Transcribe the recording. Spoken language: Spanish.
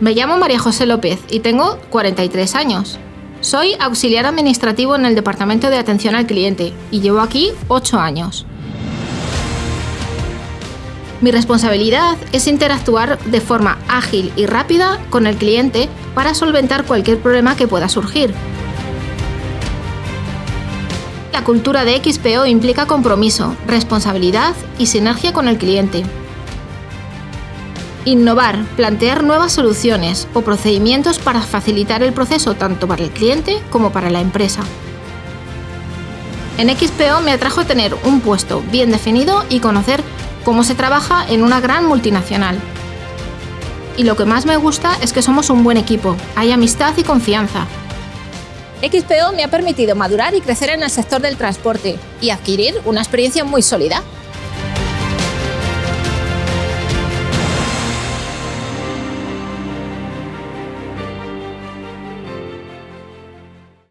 Me llamo María José López y tengo 43 años. Soy auxiliar administrativo en el Departamento de Atención al Cliente y llevo aquí 8 años. Mi responsabilidad es interactuar de forma ágil y rápida con el cliente para solventar cualquier problema que pueda surgir. La cultura de XPO implica compromiso, responsabilidad y sinergia con el cliente. Innovar, plantear nuevas soluciones o procedimientos para facilitar el proceso tanto para el cliente como para la empresa. En XPO me atrajo tener un puesto bien definido y conocer cómo se trabaja en una gran multinacional. Y lo que más me gusta es que somos un buen equipo, hay amistad y confianza. XPO me ha permitido madurar y crecer en el sector del transporte y adquirir una experiencia muy sólida.